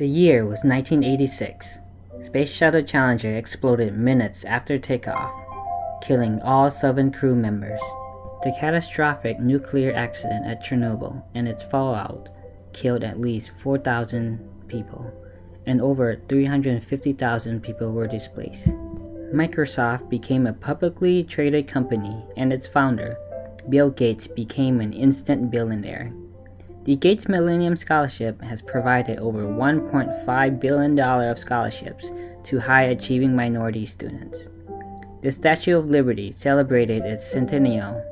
The year was 1986. Space Shuttle Challenger exploded minutes after takeoff, killing all seven crew members. The catastrophic nuclear accident at Chernobyl and its fallout killed at least 4,000 people, and over 350,000 people were displaced. Microsoft became a publicly traded company, and its founder, Bill Gates, became an instant billionaire. The Gates Millennium Scholarship has provided over $1.5 billion of scholarships to high achieving minority students. The Statue of Liberty celebrated its centennial.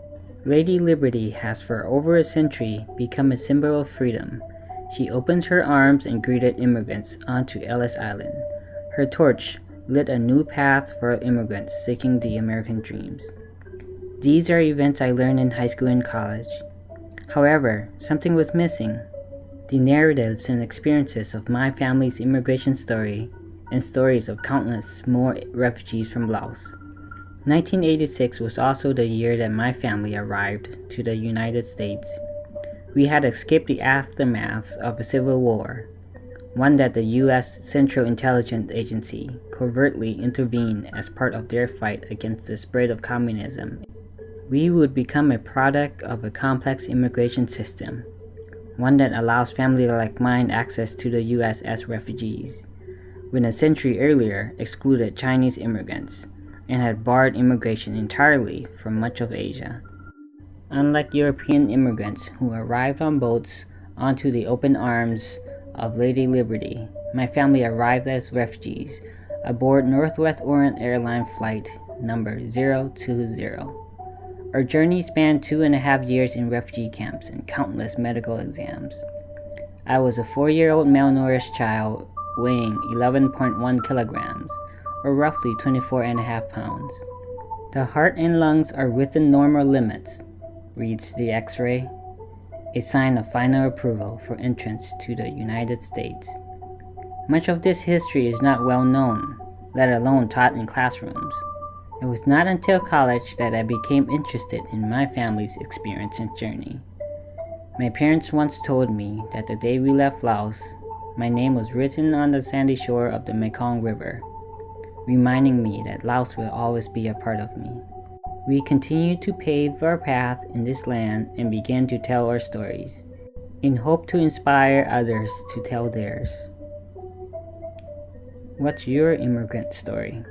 Lady Liberty has for over a century become a symbol of freedom. She opened her arms and greeted immigrants onto Ellis Island. Her torch lit a new path for immigrants seeking the American dreams. These are events I learned in high school and college. However, something was missing. The narratives and experiences of my family's immigration story and stories of countless more refugees from Laos. 1986 was also the year that my family arrived to the United States. We had escaped the aftermath of a civil war, one that the US Central Intelligence Agency covertly intervened as part of their fight against the spread of communism we would become a product of a complex immigration system, one that allows families like mine access to the US as refugees, when a century earlier excluded Chinese immigrants and had barred immigration entirely from much of Asia. Unlike European immigrants who arrived on boats onto the open arms of Lady Liberty, my family arrived as refugees aboard Northwest Orient Airline flight number 020. Our journey spanned two and a half years in refugee camps and countless medical exams. I was a four-year-old malnourished child weighing 11.1 kilograms, or roughly 24 and a half pounds. The heart and lungs are within normal limits, reads the x-ray, a sign of final approval for entrance to the United States. Much of this history is not well known, let alone taught in classrooms. It was not until college that I became interested in my family's experience and journey. My parents once told me that the day we left Laos, my name was written on the sandy shore of the Mekong River, reminding me that Laos will always be a part of me. We continued to pave our path in this land and began to tell our stories, in hope to inspire others to tell theirs. What's your immigrant story?